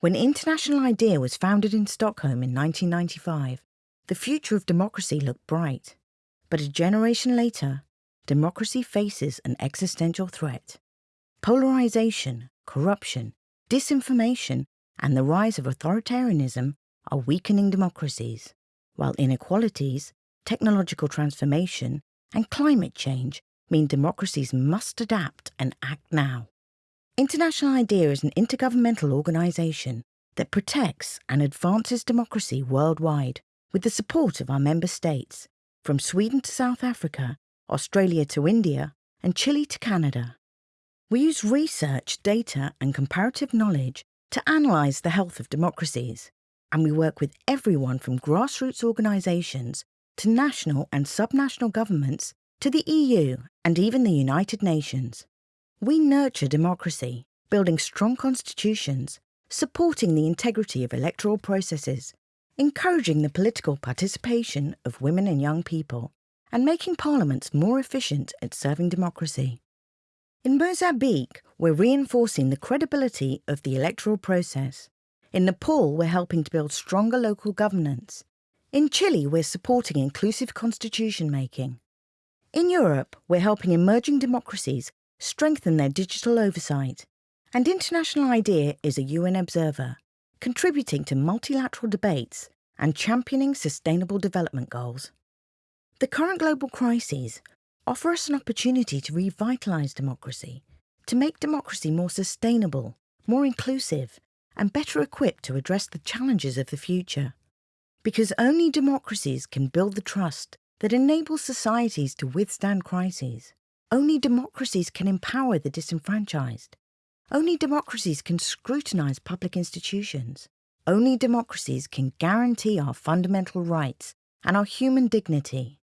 When International IDEA was founded in Stockholm in 1995, the future of democracy looked bright. But a generation later, democracy faces an existential threat. Polarization, corruption, disinformation, and the rise of authoritarianism are weakening democracies, while inequalities, technological transformation, and climate change mean democracies must adapt and act now. International IDEA is an intergovernmental organisation that protects and advances democracy worldwide with the support of our member states, from Sweden to South Africa, Australia to India, and Chile to Canada. We use research, data, and comparative knowledge to analyse the health of democracies, and we work with everyone from grassroots organisations to national and subnational governments to the EU and even the United Nations. We nurture democracy, building strong constitutions, supporting the integrity of electoral processes, encouraging the political participation of women and young people, and making parliaments more efficient at serving democracy. In Mozambique, we're reinforcing the credibility of the electoral process. In Nepal, we're helping to build stronger local governance. In Chile, we're supporting inclusive constitution making. In Europe, we're helping emerging democracies strengthen their digital oversight. And International IDEA is a UN observer, contributing to multilateral debates and championing sustainable development goals. The current global crises offer us an opportunity to revitalise democracy, to make democracy more sustainable, more inclusive, and better equipped to address the challenges of the future. Because only democracies can build the trust that enables societies to withstand crises. Only democracies can empower the disenfranchised. Only democracies can scrutinise public institutions. Only democracies can guarantee our fundamental rights and our human dignity.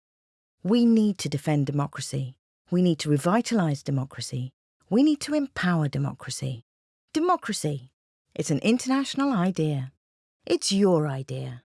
We need to defend democracy. We need to revitalise democracy. We need to empower democracy. Democracy. It's an international idea. It's your idea.